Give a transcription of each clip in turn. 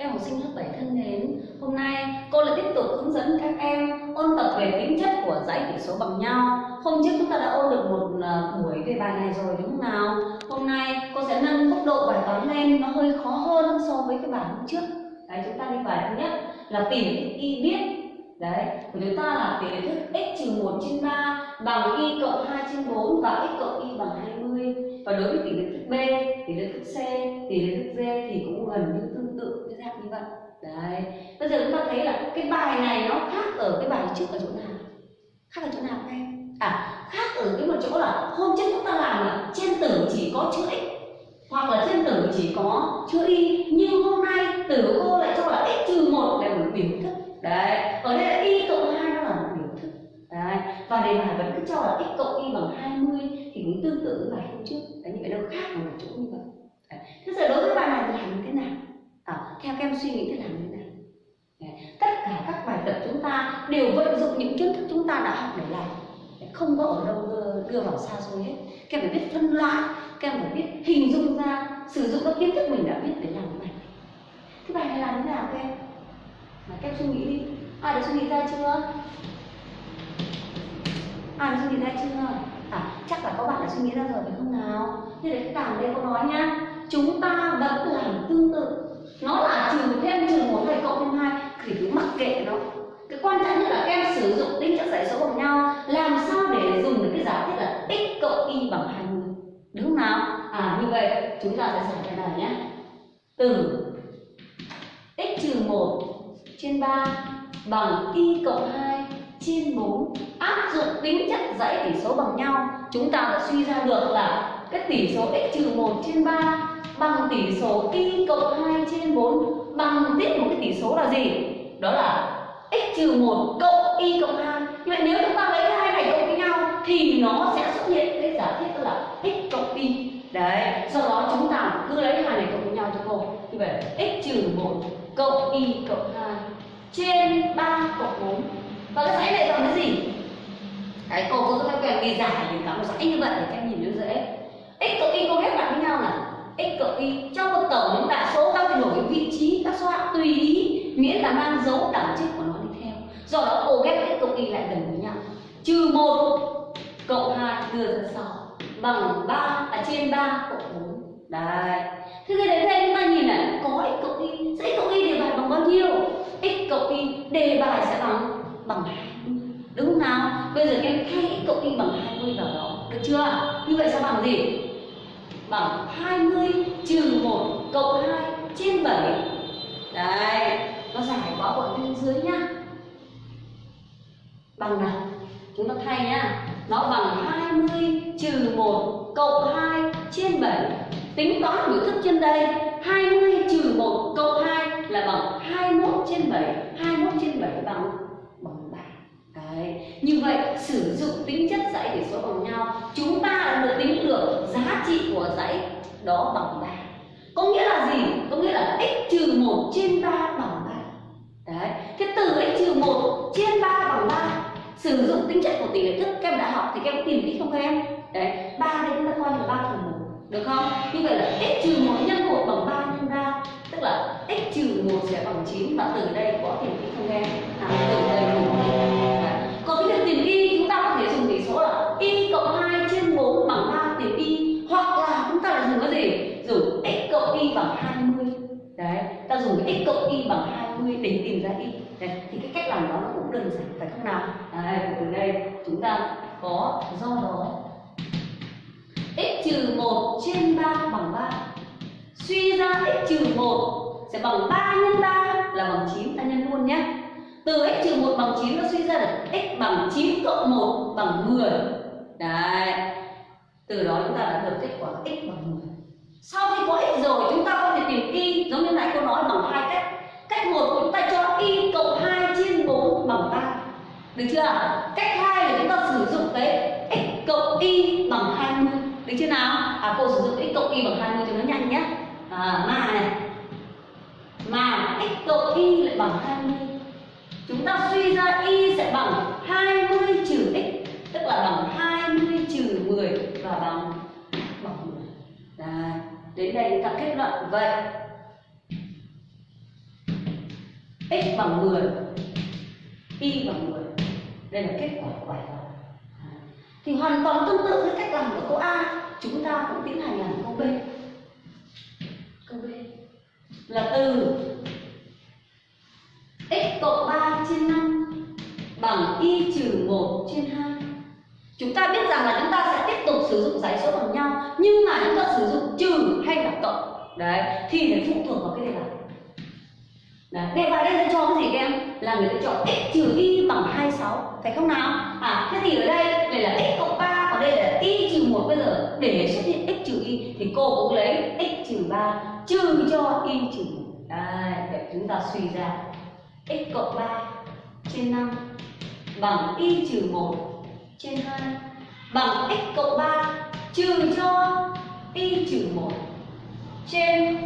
Các em học sinh lớp 7 thân mến, hôm nay cô lại tiếp tục hướng dẫn các em ôn tập về tính chất của dãy tỉ số bằng nhau. Hôm trước chúng ta đã ôn được một à, buổi về bài này rồi đúng không nào? Hôm nay cô sẽ nâng mức độ bài toán lên nó hơi khó hơn so với cái bài hôm trước. Đấy, chúng ta đi bài thứ nhất là tìm y biết. Đấy, của chúng ta là tỷ lệ thức x trừ 1 trên 3 bằng y cộng 2 trên 4 và x cộng y bằng 20. Và đối với tỷ lệ thức B, tỷ lệ thức C, tỷ lệ thức D thì cũng gần như tương tự dạng như vậy. Đấy, bây giờ chúng ta thấy là cái bài này nó khác ở cái bài trước ở chỗ nào? Khác ở chỗ nào em? À, khác ở cái một chỗ là hôm trước chúng ta làm là trên tử chỉ có chữ x hoặc là trên tử chỉ có chữ y nhưng hôm nay tử cô lại cho là x trừ một là một biểu thức. Đấy. Ở đây là y cộng hai nó là một biểu thức. Đấy. Và đề bài vẫn cứ cho là x cộng y bằng 20 thì cũng tương tự với bài hôm trước. Đấy như vậy đâu khác ở một chỗ như vậy đấy. thế giờ đối với bài này thì làm như thế nào à, theo các em suy nghĩ thì làm như thế nào? Đấy. tất cả các bài tập chúng ta đều vận dụng những kiến thức chúng ta đã học để làm. Không có ở đâu đưa, đưa vào xa xôi hết. Các em phải biết phân loại các em phải biết hình dung ra sử dụng các kiến thức mình đã biết để làm cái bài này. Cái bài này làm thế nào các em? Mà các em suy nghĩ đi. Ai đã suy nghĩ ra chưa? Ai đã suy nghĩ ra chưa? À chắc là các bạn đã suy nghĩ ra rồi phải không nào? Như đấy cái đây có nói nhá. Chúng ta vẫn làm tương tự nó là trừ thêm trừ một hay cộng thêm hai, thì cứ mặc kệ nó. Cái quan trọng nhất là các em sử dụng tính chất dãy số bằng nhau. Làm sao để dùng được cái giả thiết là x cộng y bằng 20 đúng không nào? À như vậy, chúng ta sẽ giải cái này nhé. Từ x trừ 1 trên 3 bằng y cộng 2 trên 4 áp dụng tính chất dãy tỷ số bằng nhau. Chúng ta đã suy ra được là cái tỷ số x trừ 1 trên 3 bằng tỷ số y cộng 2 trên 4 bằng tiếp một cái tỷ số là gì? Đó là x trừ 1 cộng y cộng 2 như vậy nếu chúng ta lấy hai này cộng với nhau thì nó sẽ xuất hiện cái giả thiết là x cộng y. Đấy sau đó chúng ta cứ lấy hai này cộng với nhau cho cô như vậy x trừ 1 cộng y cộng 2 trên 3 cộng 4 và cái dãy này bằng cái gì? Đấy, cô cứ theo quen ghi giải thì cả một dãy như vậy để các em nhìn nó dễ. X cộng y cô ghép lại với nhau là x cộng y trong một tổng những đại số ta phải đổi vị trí các số hạng tùy ý, miễn là mang dấu đẳng chức của nó đi theo. Do đó cô ghép x cộng y lại gần với nhau. Trừ một cộng hai đưa ra sau, bằng ba à trên ba cộng bốn. đấy. Thế thì đến đây chúng ta nhìn này, có x cộng y, sẽ x cộng y đề bài bằng bao nhiêu? X cộng y đề bài sẽ bằng bằng hai. đúng không nào? Bây giờ em thay x cộng y bằng 20 vào đó. Được chưa? Như vậy sẽ bằng gì? Bằng 20 trừ 1 cộng 2 trên 7 đấy nó giải quá bọn bên dưới nhá. Bằng nào? Chúng ta thay nhá. Nó bằng 20 trừ 1 cộng 2 trên 7 tính toán biểu thức trên đây 20 trừ 1 cộng 2 là bằng 21 trên 7 21 trên 7 bằng như vậy, sử dụng tính chất dãy để số bằng nhau. Chúng ta đã được tính được giá trị của dãy đó bằng 3 có nghĩa là gì? có nghĩa là x trừ 1 trên 3 bằng 3 Đấy. Thế từ x trừ 1 trên 3 bằng 3 sử dụng tính chất của tỷ lệ thức. Các em đã học thì các em tìm kỹ không các em? Đấy, ba đây chúng ta coi là ba phần một, được không? Như vậy là x trừ một nhân một bằng 3 nhân 3 tức là x trừ một sẽ bằng 9 và từ đây có tìm kỹ không các em? Để tìm ra y đấy, thì cái cách làm đó nó cũng đơn giản phải không nào? Đấy, từ đây chúng ta có do đó. X trừ 1 trên 3 bằng 3 suy ra x trừ 1 sẽ bằng 3 nhân 3 là bằng 9 ta nhân luôn nhé từ x trừ 1 bằng 9 nó suy ra được x bằng 9 cộng 1 bằng 10 đấy. Từ đó chúng ta đã được kết quả x bằng 10 sau khi có x rồi chúng ta có thể tìm y giống như nãy cô nói bằng hai cách cách một chúng ta cho y cộng 2 trên 4 bằng 3 được chưa? Cách hai là chúng ta sử dụng cái x cộng y bằng 20 được chưa nào? À cô sử dụng x cộng y bằng 20 cho nó nhanh nhé. À, mà này. Mà x cộng y lại bằng 20 chúng ta suy ra y sẽ bằng 20 trừ x tức là bằng 20 trừ 10 và bằng bằng 10 Đấy. đến đây chúng ta kết luận. Vậy x bằng 10 y bằng 10 đây là kết quả của bài toán thì hoàn toàn tương tự với cách làm của câu A. Chúng ta cũng tiến hành làm câu B. Câu B là từ x cộng 3 trên 5 bằng y trừ 1 trên 2 chúng ta biết rằng là chúng ta sẽ tiếp tục sử dụng giải số bằng nhau, nhưng mà chúng ta sử dụng trừ hay là cộng. Đấy, thì để phụ thuộc vào cái đề bài Đấy, đề bài đây sẽ cho cái gì các em? Là người ta chọn x trừ y bằng 26 Phải không nào? À, thế thì ở đây đây là x cộng 3 Còn đây là y trừ 1 Bây giờ. Để xuất hiện x trừ y Thì cô cũng lấy x trừ 3 Trừ cho y trừ 1 Đây, để chúng ta suy ra. X cộng 3 trên 5 Bằng y trừ 1 trên 2 Bằng x cộng 3 trừ cho y trừ 1 trên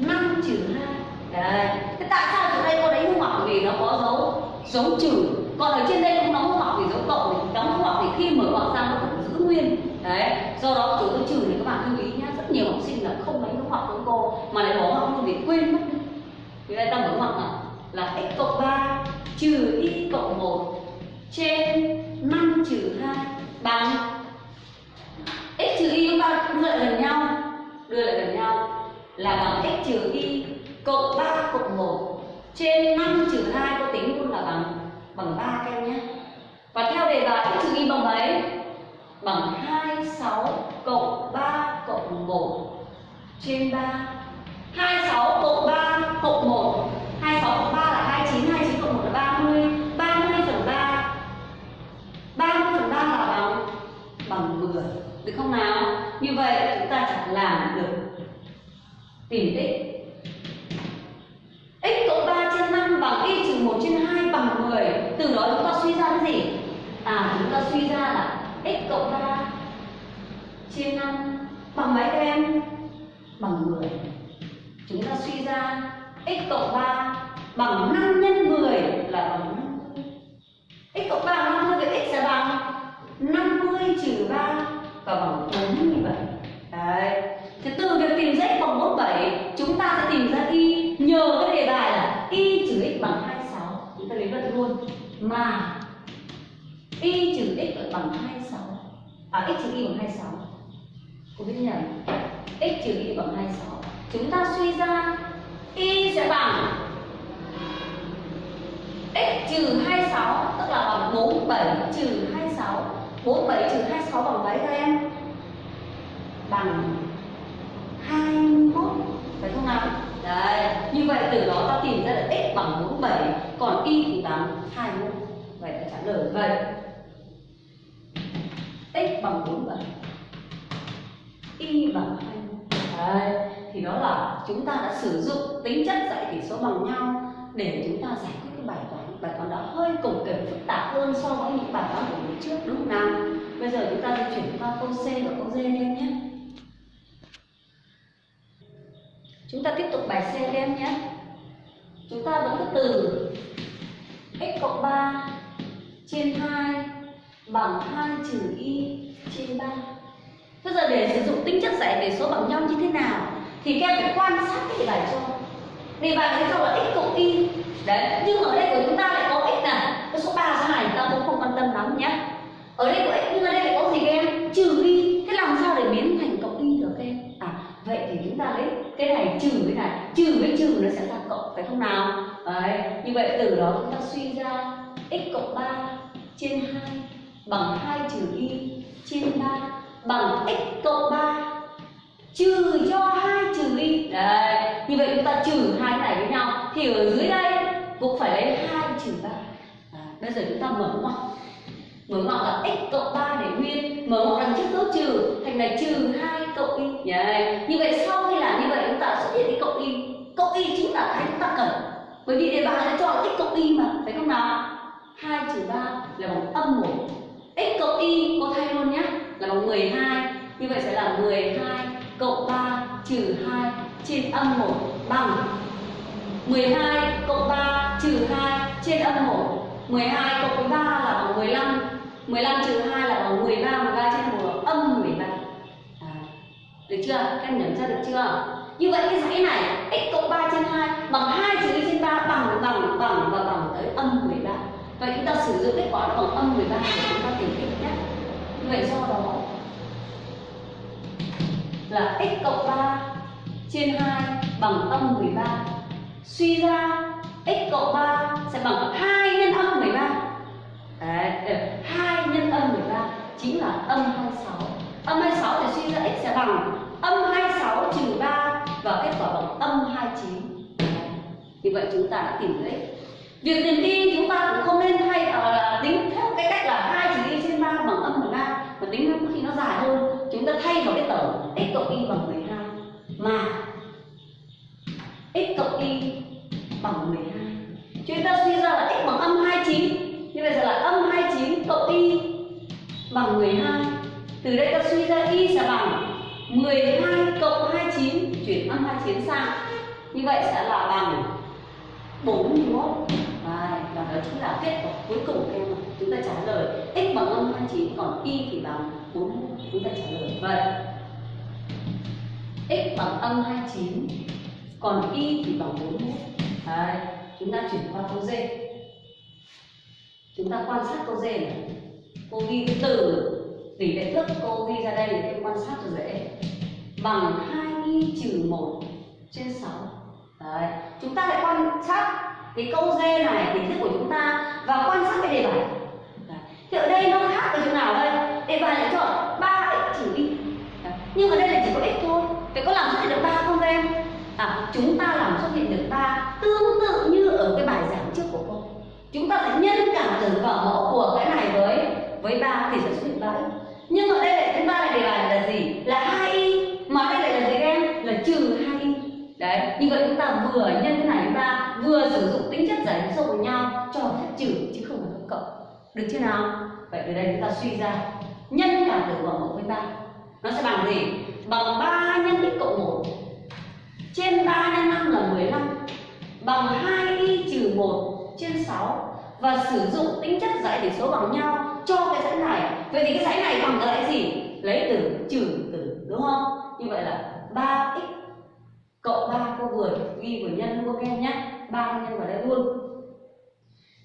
5 trừ 2 Đấy. Thế tại sao chỗ đây cô đánh dấu ngoặc vì nó có dấu dấu trừ? Còn ở trên đây cũng đóng dấu ngoặc vì dấu cộng thì đóng dấu ngoặc thì khi mở ngoặc ra nó vẫn giữ nguyên. Đấy. Do đó chỗ dấu trừ thì các bạn lưu ý nhá, rất nhiều học sinh là không lấy dấu ngoặc của cô, mà lại bỏ ngoặc luôn vì quên mất. Thì đây ta mở ngoặc là là x cộng 3 trừ y cộng 1 trên 5 trừ 2 bằng x trừ y chúng ta đưa lại gần nhau, đưa lại gần nhau là bằng x trừ y cộng 3 cộng 1 trên 5 trừ 2 có tính luôn là bằng bằng 3 các em nhé. Và theo đề bài x trừ y bằng mấy? Bằng 26 cộng 3 cộng 1 trên 3. 26 cộng 3 cộng 1. 26 cộng 3 là 29, 29 cộng 1 là 30. 30 phần 3. 30 phần 3 là bằng bằng 10. Được không nào? Như vậy chúng ta chẳng làm được tìm tích 1 trên 2 bằng 10 từ đó chúng ta suy ra cái gì? À chúng ta suy ra là x cộng 3 trên 5 bằng mấy các em? Bằng 10 chúng ta suy ra x cộng 3 bằng 5 nhân 10 là bằng 50 x cộng 3 bằng 50 vậy x sẽ bằng 50 trừ 3 và bằng 47 đấy thì từ việc tìm z bằng 47 chúng ta sẽ tìm ra y nhờ cái đề bài là y trừ x bằng 26 chúng ta lấy vận luôn mà y trừ x bằng 26 à x trừ y bằng 26 cô biết nhầm. X trừ y bằng 26 chúng ta suy ra y sẽ bằng x trừ 26 tức là bằng 47 trừ 26 47 trừ 26 bằng mấy các em? Bằng 21 phải không nào? Đấy, như vậy từ đó ta tìm ra được x bằng 47 còn y thì bằng 21 vậy là trả lời vậy. X bằng 47 y bằng 2 đấy, thì đó là chúng ta đã sử dụng tính chất dạy tỷ số bằng nhau để chúng ta giải quyết cái bài toán. Bài toán đó hơi cồng kềnh, phức tạp hơn so với những bài toán của lúc trước, đúng không nào? Bây giờ chúng ta di chuyển qua câu C và câu D lên nhé. Chúng ta tiếp tục bài C lên nhé. Chúng ta vẫn cứ từ x cộng 3 trên 2 bằng 2 trừ y trên 3. Bây giờ để sử dụng tính chất giải về số bằng nhau như thế nào thì các em phải quan sát cái đề bài cho. Đề bài thấy cho là x cộng y. Đấy, nhưng ở đây của chúng ta lại có x này, cái số 3 số này chúng ta cũng không quan tâm lắm nhé. Ở đây có x nhưng ở đây lại có gì các em? Trừ y. Thế làm sao để biến thành cộng y được các em? À, vậy thì chúng ta lấy cái này trừ cái này trừ với trừ nó sẽ ra cộng phải không nào đấy như vậy từ đó chúng ta suy ra x cộng 3 trên 2 bằng 2 trừ y. Trên 3 bằng x cộng 3 trừ cho 2 trừ y. Đấy như vậy chúng ta trừ hai cái này với nhau. Thì ở dưới đây cũng phải lấy 2 trừ 3 à, bây giờ chúng ta mở ngoặc. Mở ngoặc là x cộng 3 để nguyên. Mở ngoặc đằng trước dấu trừ. Thành là trừ 2 cộng y. Yeah. như vậy sau khi làm như vậy chúng ta xuất hiện cái cộng y. Cộng y chính là cái chúng ta cần. Bởi vì đề bài đã cho là x cộng y mà phải không nào? 2 trừ 3 là bằng âm 1 x cộng y cô thay luôn nhé là bằng 12 như vậy sẽ là 12 cộng 3 trừ 2 trên âm 1 bằng 12 cộng 3 trừ 2 trên âm 1 12 cộng 3 là bằng 15 15 trừ 2 là bằng 13 13 trên 1 là âm 13 à, Được chưa? Các em nhận ra được chưa? Như vậy cái dãy này x cộng 3 trên 2 bằng 2 trừ y trên 3 bằng bằng bằng và chúng ta sử dụng kết quả nó bằng âm 13 để chúng ta tìm x nhé. Vậy do đó là x cộng 3 trên 2 bằng âm 13 suy ra x cộng 3 sẽ bằng 2 nhân âm 13 Đấy, 2 nhân âm 13 chính là âm 26 âm 26 thì suy ra x sẽ bằng âm 26 trừ 3 và kết quả bằng âm 29 Đấy. như vậy chúng ta đã tìm được x việc tìm y chúng ta cũng không nên thay uh, ờ, là tính theo cái cách là hai trừ y trên ba bằng âm 13 mà tính nó khi nó dài hơn. Chúng ta thay vào cái tổng x cộng y bằng 12 mà x cộng y bằng 12 chúng ta suy ra là x bằng âm 29 như vậy giờ là âm 29 cộng y bằng 12 từ đây ta suy ra y sẽ bằng 12 cộng 29 chuyển âm 29 sang. Như vậy sẽ là bằng 41 chính là kết quả cuối cùng em chúng ta trả lời x bằng âm 29 còn y thì bằng 41 chúng ta trả lời vậy. X bằng âm 29 còn y thì bằng 41 Đấy, chúng ta chuyển qua câu D. Chúng ta quan sát câu D này. Cô ghi cái từ tỷ lệ thức cô ghi ra đây để em quan sát cho dễ. Bằng 2y trừ 1 trên 6 Đấy. chúng ta lại quan sát cái câu D này kiến thức của chúng ta và quan sát cái đề bài. Thì ở đây nó khác ở chỗ nào đây? Đề bài lại chọn 3x trừ y nhưng ở đây là chỉ có x thôi. Vậy có làm xuất hiện được ba không em? À, chúng ta làm xuất hiện được ba tương tự như ở cái bài giảng trước của cô. Chúng ta sẽ nhân cả từ vào mẫu của cái này với với ba thì sẽ xuất hiện ba nhưng ở đây lại chúng ta lại đề bài là gì? Là hai y. Mà đây lại là gì các em? Là trừ hai y. Đấy như vậy chúng ta vừa nhân cái này ba vừa sử dụng tính chất giải sâu với nhau cho phép trừ chứ không phải phép cộng. Được chưa nào? Vậy từ đây chúng ta suy ra. Nhân cả tử vở mẫu với ba nó sẽ bằng gì? Bằng 3 nhân x cộng 1 trên 3 nhân 5 là 15 bằng 2y trừ 1 trên 6 và sử dụng tính chất giải tỉ số bằng nhau cho cái dãy này. Vậy thì cái dãy này bằng cái dãy gì? Lấy từ trừ từ, đúng không? Như vậy là 3x cô vừa ghi vừa nhân luôn các em nhé ba nhân vào đây luôn.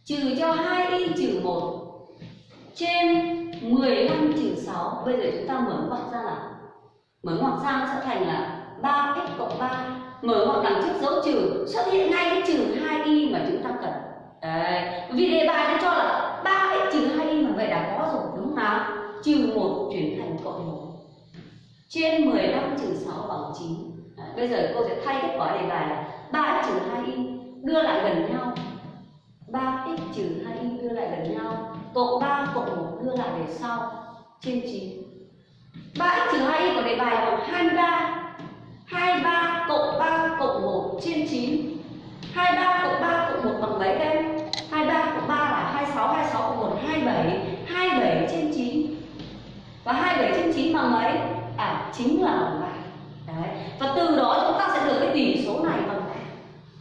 Trừ cho 2y trừ 1 trên 15 trừ 6 bây giờ chúng ta mở ngoặc ra là mở ngoặc sang sẽ thành là 3x cộng 3 mở ngoặc đằng trước dấu trừ xuất hiện ngay cái trừ 2y mà chúng ta cần. Đấy vì đề bài nó cho là 3x trừ 2y mà vậy đã có rồi đúng không nào? Trừ 1 chuyển thành cộng 1 trên 15 trừ 6 bằng 9 đấy, bây giờ cô sẽ thay kết quả đề bài là 3x trừ 2y đưa lại gần nhau. 3x trừ 2y đưa lại gần nhau, cộng 3 cộng 1 đưa lại về sau. Trên 9 3x trừ 2y của đề bài bằng 23 23 cộng 3 cộng 1 trên 9 23 cộng 3 cộng 1 bằng mấy em 23 cộng 3 là 26 26 cộng 1 27 27 trên 9 và 27 trên 9 bằng mấy? À chính là bằng 3 Đấy. và từ đó chúng ta sẽ được cái tỷ số này bằng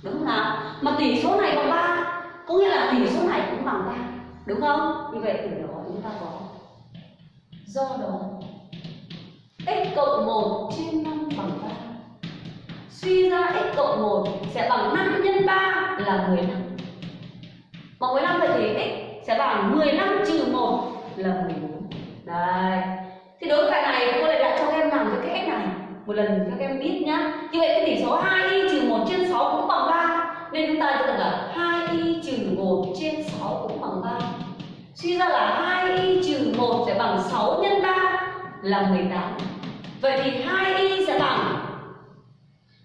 đúng không nào? Mà tỷ số này bằng ba, có nghĩa là tỷ số này cũng bằng ba, đúng không? Như vậy từ đó chúng ta có. Do đó, x cộng 1 trên 5 bằng 3 suy ra x cộng 1 sẽ bằng 5 nhân 3 là 15 mà 15 vậy thì x sẽ bằng 15 trừ 1 là 14 đây thì đối với bài này cô lại đặt cho các em làm cho cái cách này một lần cho các em biết nhá. Như vậy cái tỷ số 2 đi 1 trên 6 cũng bằng 3 nên chúng ta cho rằng là 2y trừ 1 trên 6 cũng bằng 3 suy ra là 2y trừ 1 sẽ bằng 6 nhân 3 là 18 vậy thì 2y sẽ bằng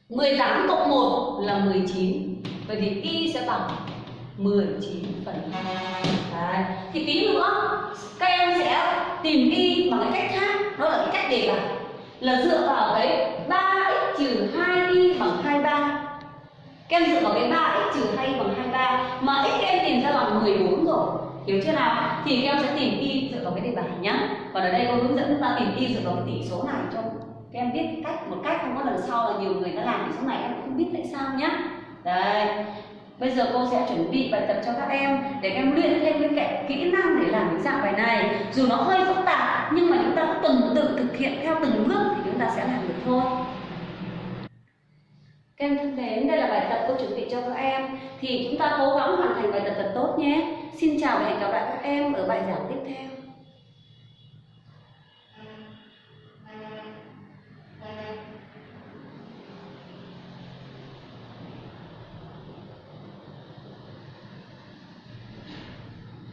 18 cộng 1 là 19 Vậy thì y sẽ bằng 19 phần 2 Đấy. Thì tí nữa, các em sẽ tìm y bằng cái cách khác. Đó là cái cách đề bài Là dựa vào cái 3x trừ 2y bằng 23 các em dựa vào cái 3x trừ 2y bằng 23 Mà x các em tìm ra bằng 14 rồi. Hiểu chưa nào? Thì các em sẽ tìm y dựa vào cái đề bài nhá. Còn ở đây cô hướng dẫn chúng ta tìm y dựa vào cái tỷ số này cho các em biết cách, một cách, không có lần sau là nhiều người ta làm thì sau này em cũng không biết tại sao nhá. Đây. Bây giờ cô sẽ chuẩn bị bài tập cho các em để các em luyện thêm cái kỹ năng để làm cái dạng bài này. Dù nó hơi phức tạp, nhưng mà chúng ta cứ tuần tự thực hiện theo từng bước thì chúng ta sẽ làm được thôi các em thân mến, đây là bài tập cô chuẩn bị cho các em Thì chúng ta cố gắng hoàn thành bài tập thật tốt nhé Xin chào và hẹn gặp lại các em ở bài giảng tiếp theo.